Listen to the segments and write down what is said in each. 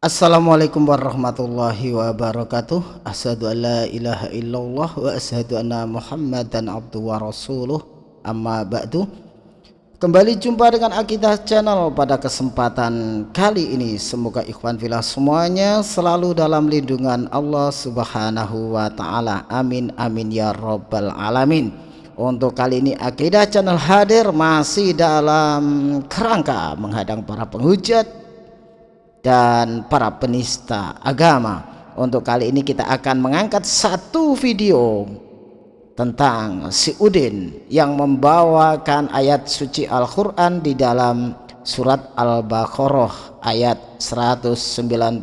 Assalamualaikum warahmatullahi wabarakatuh. Asyadu an la ilaha illallah wa asyhadu anna muhammadan abdu wa rasuluh. Amma ba'du. Kembali jumpa dengan Akidah Channel pada kesempatan kali ini. Semoga ikhwan filah semuanya selalu dalam lindungan Allah subhanahu wa ta'ala. Amin amin ya rabbal alamin. Untuk kali ini Akidah Channel hadir masih dalam kerangka menghadang para penghujat dan para penista agama. Untuk kali ini kita akan mengangkat satu video tentang si Udin yang membawakan ayat suci Al-Quran di dalam surat Al-Baqarah ayat 191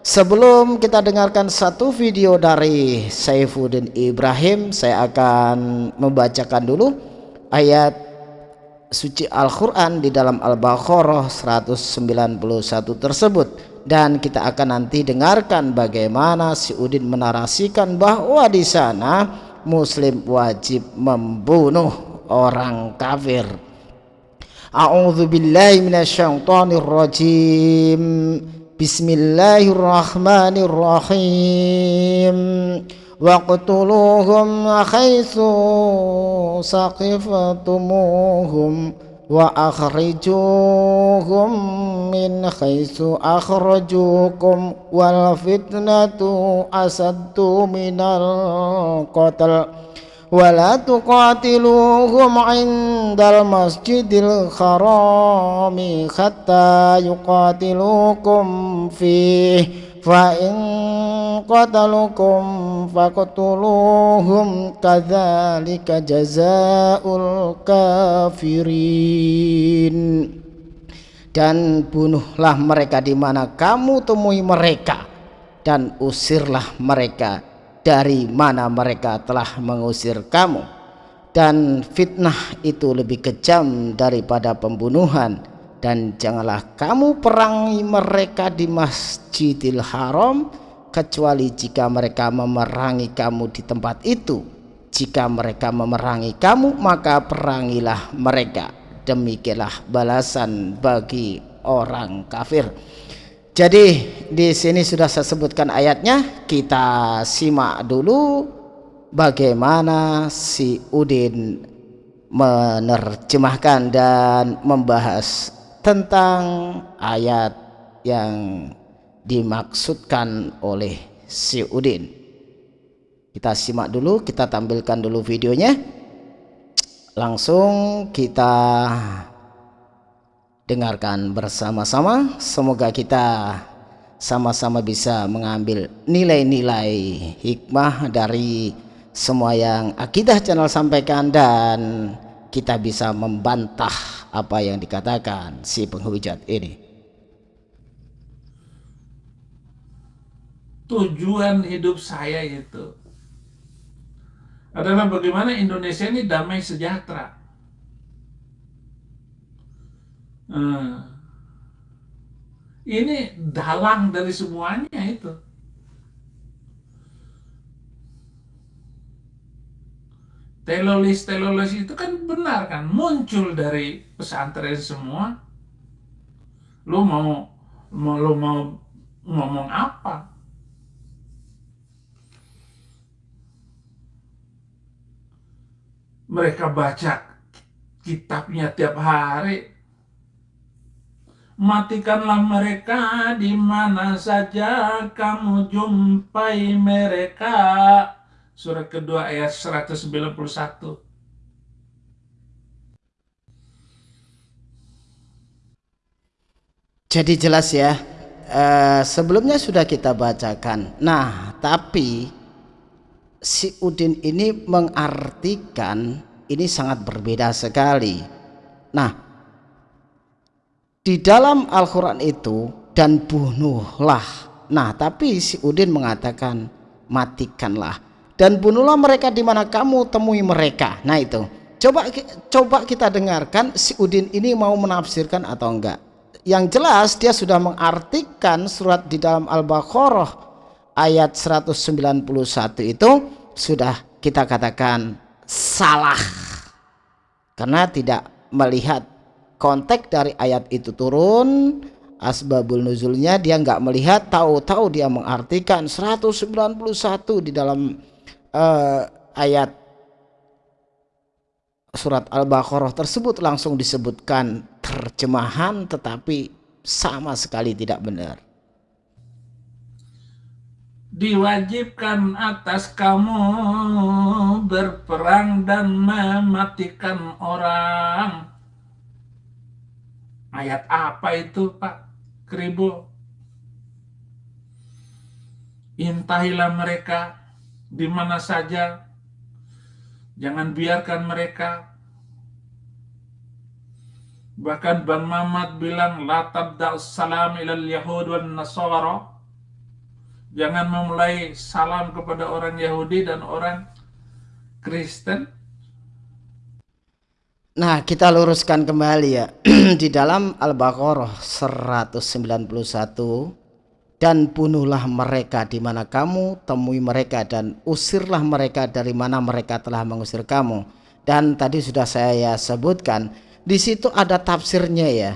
sebelum kita dengarkan satu video dari Saifuddin Ibrahim saya akan membacakan dulu ayat suci Al-Quran di dalam Al-Baqarah 191 tersebut. Dan kita akan nanti dengarkan bagaimana si Udin menarasikan bahwa di sana muslim wajib membunuh orang kafir. A'udzu billahi minasyaitonir rajim Bismillahirrahmanirrahim واقتلوهم حيث سقفتموهم وأخرجوهم من حيث أخرجوكم والفتنة أسد من القتل ولا تقاتلوهم عند المسجد الحرام حتى يقاتلوكم فيه فإن قتلوكم فاقتلوهم كذلك جزاء الكافرين dan bunuhlah mereka di mana kamu temui mereka dan usirlah mereka dari mana mereka telah mengusir kamu dan fitnah itu lebih kejam daripada pembunuhan dan janganlah kamu perangi mereka di Masjidil Haram kecuali jika mereka memerangi kamu di tempat itu. Jika mereka memerangi kamu maka perangilah mereka. Demikianlah balasan bagi orang kafir. Jadi di sini sudah saya sebutkan ayatnya. Kita simak dulu bagaimana si Udin menerjemahkan dan membahas tentang ayat yang dimaksudkan oleh si Udin. Kita simak dulu kita tampilkan dulu videonya. Langsung kita dengarkan bersama-sama. Semoga kita sama-sama bisa mengambil nilai-nilai hikmah dari semua yang akidah channel sampaikan dan kita bisa membantah apa yang dikatakan si penghujat ini tujuan hidup saya itu adalah bagaimana Indonesia ini damai sejahtera hmm. ini dalang dari semuanya itu telolis-telolis itu kan benar kan? Muncul dari pesantren semua. Lu mau mau lu mau ngomong apa? Mereka baca kitabnya tiap hari. Matikanlah mereka di mana saja kamu jumpai mereka surat kedua ayat 191. Jadi jelas ya, uh, sebelumnya sudah kita bacakan. Nah, tapi si Udin ini mengartikan ini sangat berbeda sekali. Nah, di dalam Al-Quran itu dan bunuhlah. Nah, tapi si Udin mengatakan matikanlah dan bunuhlah mereka di mana kamu temui mereka. Nah itu. Coba coba kita dengarkan si Udin ini mau menafsirkan atau enggak. Yang jelas dia sudah mengartikan surat di dalam Al-Baqarah ayat 191 itu sudah kita katakan salah. Karena tidak melihat konteks dari ayat itu turun asbabul nuzulnya dia nggak melihat tahu-tahu dia mengartikan 191 di dalam uh, ayat surat Al-Baqarah tersebut langsung disebutkan terjemahan tetapi sama sekali tidak benar diwajibkan atas kamu berperang dan mematikan orang. Ayat apa itu Pak Kribo? Intahilah mereka di mana saja. Jangan biarkan mereka. Bahkan Bang Mamat bilang, La tabda'us salam ilal yahud wan nasara Jangan memulai salam kepada orang Yahudi dan orang Kristen. Nah, kita luruskan kembali ya. Di dalam Al-Baqarah 191 dan bunuhlah mereka di mana kamu temui mereka dan usirlah mereka dari mana mereka telah mengusir kamu. Dan tadi sudah saya sebutkan di situ ada tafsirnya ya.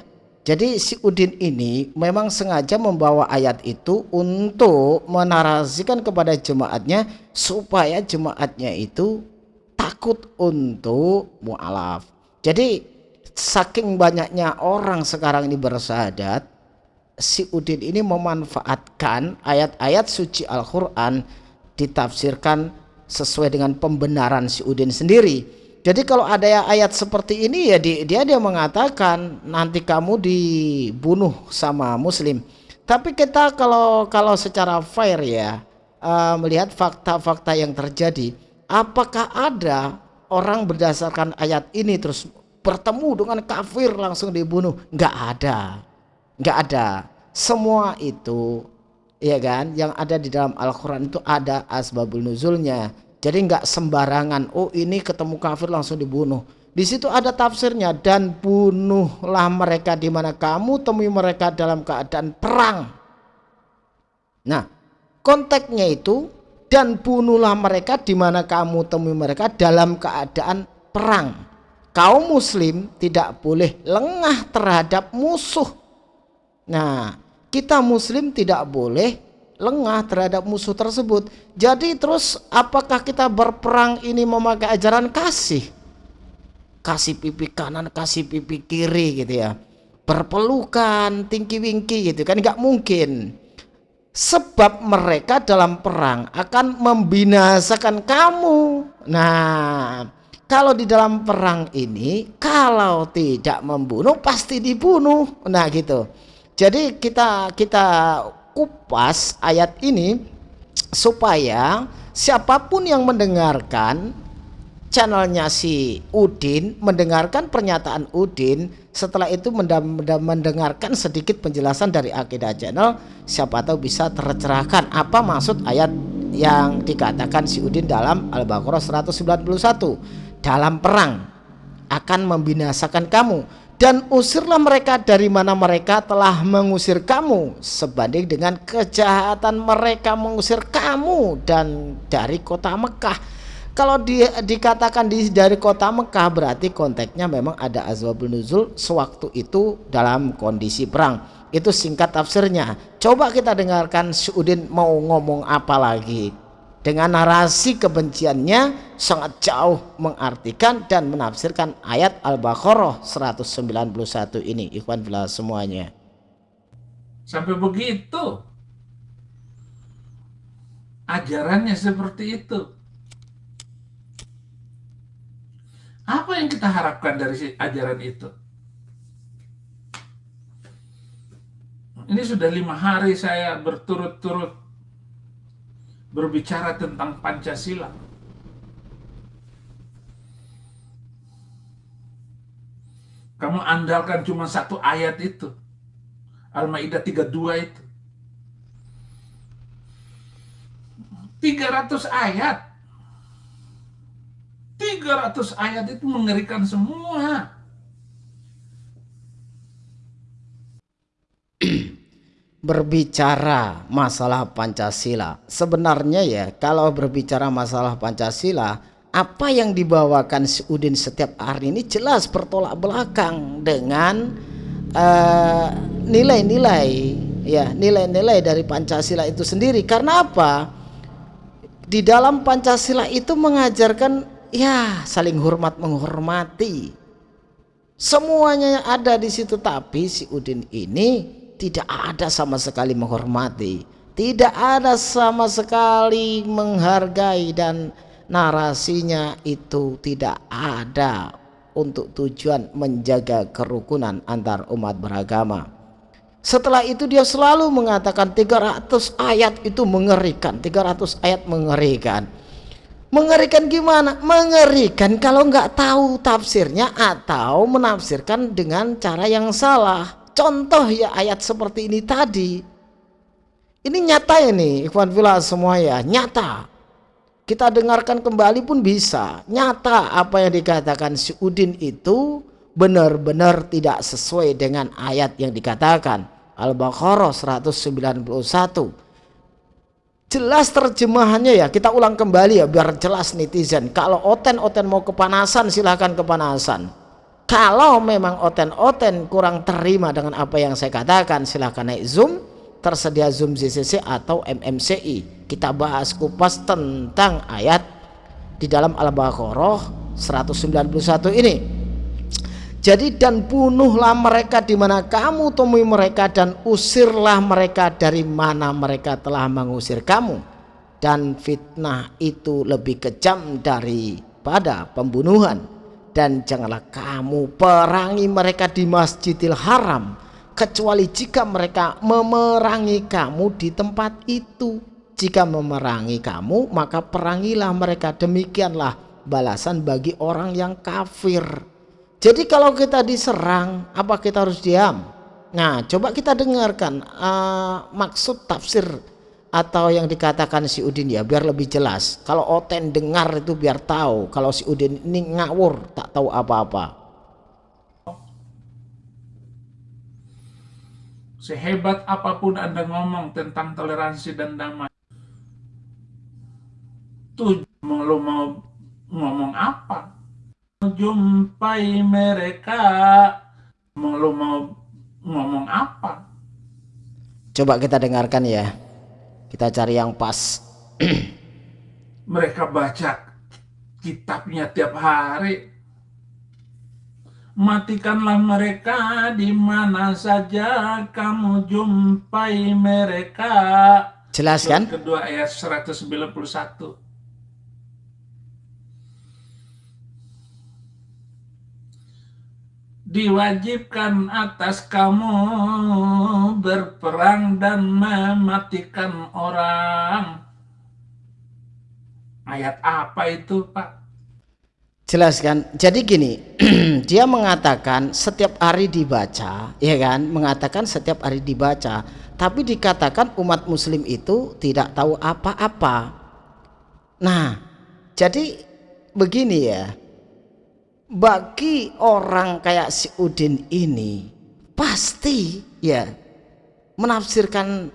Jadi si Udin ini memang sengaja membawa ayat itu untuk menarasikan kepada jemaatnya supaya jemaatnya itu takut untuk mu'alaf. Jadi saking banyaknya orang sekarang ini bersahadat, si Udin ini memanfaatkan ayat-ayat suci Al-Quran ditafsirkan sesuai dengan pembenaran si Udin sendiri jadi kalau ada ayat seperti ini ya dia dia mengatakan nanti kamu dibunuh sama muslim. Tapi kita kalau kalau secara fair ya uh, melihat fakta-fakta yang terjadi, apakah ada orang berdasarkan ayat ini terus bertemu dengan kafir langsung dibunuh? Enggak ada. Enggak ada. Semua itu ya kan yang ada di dalam Al-Qur'an itu ada asbabul nuzulnya jadi nggak sembarangan. Oh ini ketemu kafir langsung dibunuh. Di situ ada tafsirnya dan bunuhlah mereka di mana kamu temui mereka dalam keadaan perang. Nah, konteksnya itu dan bunuhlah mereka di mana kamu temui mereka dalam keadaan perang. Kaum muslim tidak boleh lengah terhadap musuh. Nah, kita muslim tidak boleh lengah terhadap musuh tersebut. Jadi terus apakah kita berperang ini memakai ajaran kasih? Kasih pipi kanan, kasih pipi kiri gitu ya. Berpelukan, tinggi-wingki gitu kan nggak mungkin. Sebab mereka dalam perang akan membinasakan kamu. Nah, kalau di dalam perang ini kalau tidak membunuh pasti dibunuh. Nah, gitu. Jadi kita kita kupas ayat ini supaya siapa pun yang mendengarkan channelnya si Udin mendengarkan pernyataan Udin setelah itu mendengarkan sedikit penjelasan dari akidah channel siapa tahu bisa tercerahkan apa maksud ayat yang dikatakan si Udin dalam Al-Baqarah 191 dalam perang akan membinasakan kamu dan usirlah mereka dari mana mereka telah mengusir kamu sebanding dengan kejahatan mereka mengusir kamu dan dari kota Mekah. Kalau di, dikatakan di, dari kota Mekah berarti konteksnya memang ada azwabul nuzul sewaktu itu dalam kondisi perang. Itu singkat tafsirnya. Coba kita dengarkan Suudin mau ngomong apa lagi dengan narasi kebenciannya sangat jauh mengartikan dan menafsirkan ayat Al-Baqarah 191 ini. Ikhwan fillah semuanya. Sampai begitu? Ajarannya seperti itu. Apa yang kita harapkan dari ajaran itu? Ini sudah lima hari saya berturut-turut berbicara tentang Pancasila. Kamu andalkan cuma satu ayat itu. Al-Ma'idah 32 itu. 300 ayat. 300 ayat itu mengerikan semua. Berbicara masalah Pancasila. Sebenarnya ya, kalau berbicara masalah Pancasila, apa yang dibawakan Udin setiap hari ini jelas bertolak belakang dengan uh, nilai-nilai ya nilai-nilai dari Pancasila itu sendiri. Karena apa? Di dalam Pancasila itu mengajarkan ya saling hormat menghormati. Semuanya ada di situ tapi si Udin ini tidak ada sama sekali menghormati tidak ada sama sekali menghargai dan narasinya itu tidak ada untuk tujuan menjaga kerukunan antar umat beragama. Setelah itu dia selalu mengatakan 300 ayat itu mengerikan, 300 ayat mengerikan. Mengerikan gimana? Mengerikan kalau nggak tahu tafsirnya atau menafsirkan dengan cara yang salah. Contoh ya ayat seperti ini tadi. Ini nyata ini, ikhwan fillah semua ya, nyata. Kita dengarkan kembali pun bisa. Nyata apa yang dikatakan si Udin itu benar-benar tidak sesuai dengan ayat yang dikatakan. Al-Baqarah 191 jelas terjemahannya ya kita ulang kembali ya biar jelas netizen. Kalau oten-oten mau kepanasan silahkan kepanasan kalau memang oten-oten kurang terima dengan apa yang saya katakan silahkan naik zoom tersedia zoom ZCC atau MMCI kita bahas kupas tentang ayat di dalam Al-Baqarah 191 ini. Jadi dan bunuhlah mereka di mana kamu temui mereka dan usirlah mereka dari mana mereka telah mengusir kamu. Dan fitnah itu lebih kejam daripada pembunuhan dan janganlah kamu perangi mereka di Masjidil Haram kecuali jika mereka memerangi kamu di tempat itu. Jika memerangi kamu maka perangilah mereka. Demikianlah balasan bagi orang yang kafir. Jadi kalau kita diserang apa kita harus diam? Nah coba kita dengarkan uh, maksud tafsir atau yang dikatakan si Udin ya biar lebih jelas. Kalau Oten dengar itu biar tahu kalau si Udin ini ngawur tak tahu apa-apa. Sehebat apa pun Anda ngomong tentang toleransi dan damai tuh lo mau ngomong apa? Jumpai mereka. Mau lo mau ngomong apa? Coba kita dengarkan ya kita cari yang pas. Mereka baca kitabnya tiap hari. Matikanlah mereka di mana saja kamu jumpai mereka. Jelas kan? Kedua ayat 191 diwajibkan atas kamu berperang dan mematikan orang. Ayat apa itu, Pak? Jelaskan. Jadi gini, dia mengatakan setiap hari dibaca, ya kan? Mengatakan setiap hari dibaca, tapi dikatakan umat muslim itu tidak tahu apa-apa. Nah, jadi begini ya bagi orang kayak si Udin ini pasti ya menafsirkan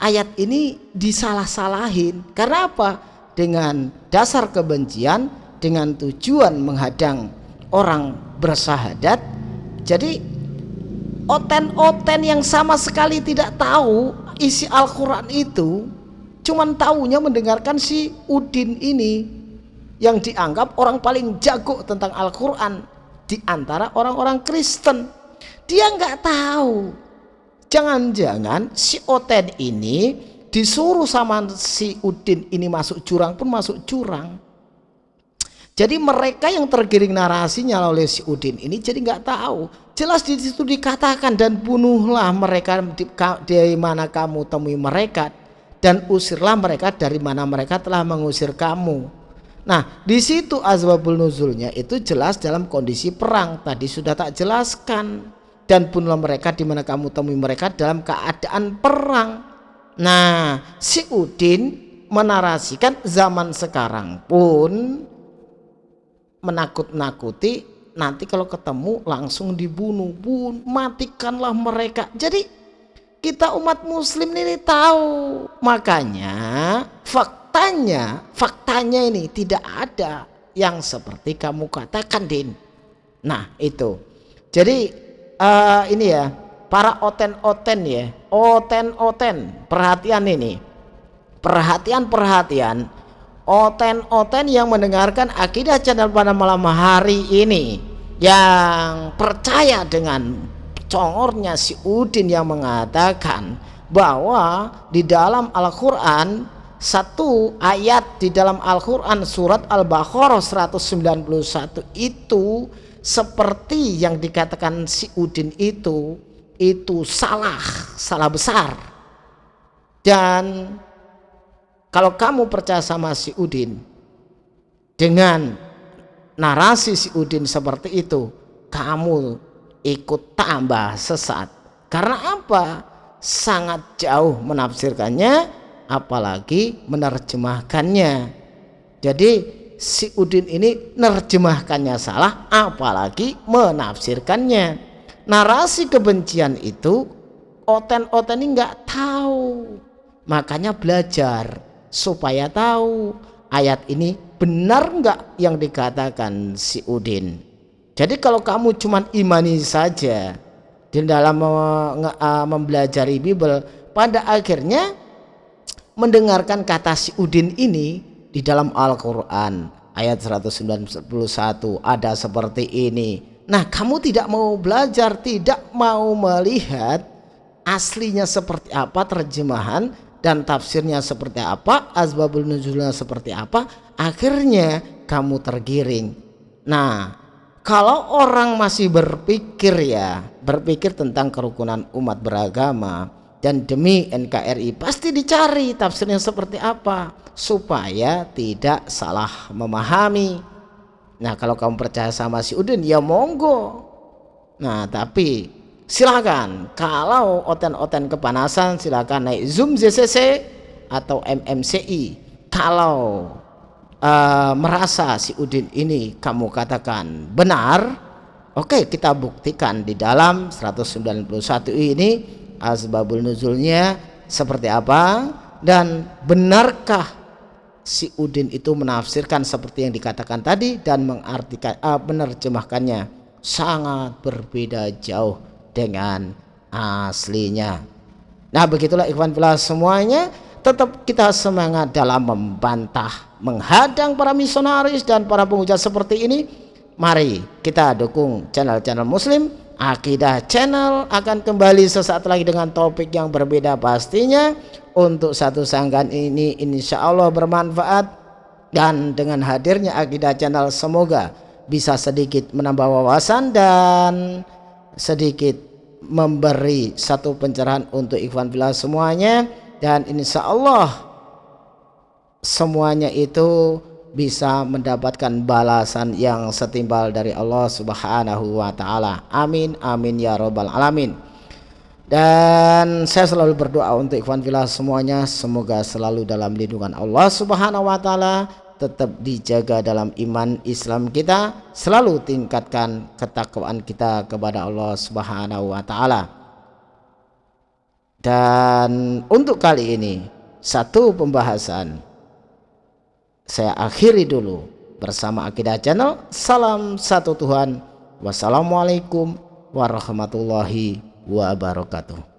ayat ini disalah-salahin. Karena apa? Dengan dasar kebencian dengan tujuan menghadang orang bersahadat. Jadi oten-oten yang sama sekali tidak tahu isi Al-Quran itu cuman tahunya mendengarkan si Udin ini yang dianggap orang paling jago tentang Al-Quran di antara orang-orang Kristen. Dia nggak tahu. Jangan-jangan si Oten ini disuruh sama si Udin ini masuk jurang pun masuk jurang. Jadi mereka yang tergiring narasinya oleh si Udin ini jadi nggak tahu. Jelas di situ dikatakan dan bunuhlah mereka di, mana kamu temui mereka dan usirlah mereka dari mana mereka telah mengusir kamu. Nah, di situ asbabul nuzulnya itu jelas dalam kondisi perang. Tadi sudah tak jelaskan. Dan punlah mereka di mana kamu temui mereka dalam keadaan perang. Nah, si Udin menarasikan zaman sekarang pun menakut-nakuti nanti kalau ketemu langsung dibunuh, bun, matikanlah mereka. Jadi kita umat muslim ini tahu. Makanya fakta faktanya faktanya ini tidak ada yang seperti kamu katakan Din. Nah itu. Jadi uh, ini ya para oten-oten ya oten-oten perhatian ini. Perhatian-perhatian oten-oten yang mendengarkan akidah channel pada malam hari ini yang percaya dengan congornya si Udin yang mengatakan bahwa di dalam Al-Quran satu ayat di dalam Al-Quran surat Al-Baqarah 191 itu seperti yang dikatakan si Udin itu itu salah salah besar. Dan kalau kamu percaya sama si Udin dengan narasi si Udin seperti itu kamu ikut tambah sesat. Karena apa? Sangat jauh menafsirkannya apalagi menerjemahkannya. Jadi si Udin ini menerjemahkannya salah apalagi menafsirkannya. Narasi kebencian itu oten-oten ini nggak tahu. Makanya belajar supaya tahu ayat ini benar nggak yang dikatakan si Udin. Jadi kalau kamu cuma imani saja di dalam mempelajari Bible pada akhirnya mendengarkan kata si Udin ini di dalam Al-Quran ayat 191 ada seperti ini. Nah kamu tidak mau belajar tidak mau melihat aslinya seperti apa terjemahan dan tafsirnya seperti apa asbabul nuzulnya seperti apa akhirnya kamu tergiring. Nah kalau orang masih berpikir ya berpikir tentang kerukunan umat beragama dan demi NKRI pasti dicari tafsirnya seperti apa supaya tidak salah memahami. Nah kalau kamu percaya sama si Udin ya monggo. Nah tapi silakan kalau oten-oten kepanasan silakan naik Zoom ZCC atau MMCI kalau uh, merasa si Udin ini kamu katakan benar oke okay, kita buktikan di dalam 191 ini asbabul nuzulnya seperti apa? Dan benarkah si Udin itu menafsirkan seperti yang dikatakan tadi dan mengartikan uh, menerjemahkannya? Sangat berbeda jauh dengan aslinya. Nah begitulah ikhwan fillah semuanya. Tetap kita semangat dalam membantah menghadang para misionaris dan para penghujat seperti ini. Mari kita dukung channel-channel muslim Akidah Channel akan kembali sesaat lagi dengan topik yang berbeda pastinya. Untuk satu sanggan ini insya Allah bermanfaat. Dan dengan hadirnya Akidah Channel semoga bisa sedikit menambah wawasan dan sedikit memberi satu pencerahan untuk Ikhwan Bila semuanya. Dan insya Allah semuanya itu bisa mendapatkan balasan yang setimbal dari Allah Subhanahu wa taala. Amin amin ya robbal alamin. Dan saya selalu berdoa untuk ikhwan fillah semuanya semoga selalu dalam lindungan Allah Subhanahu wa taala, tetap dijaga dalam iman Islam kita, selalu tingkatkan ketakwaan kita kepada Allah Subhanahu wa taala. Dan untuk kali ini satu pembahasan saya akhiri dulu bersama Akidah Channel. Salam satu Tuhan. Wassalamualaikum warahmatullahi wabarakatuh.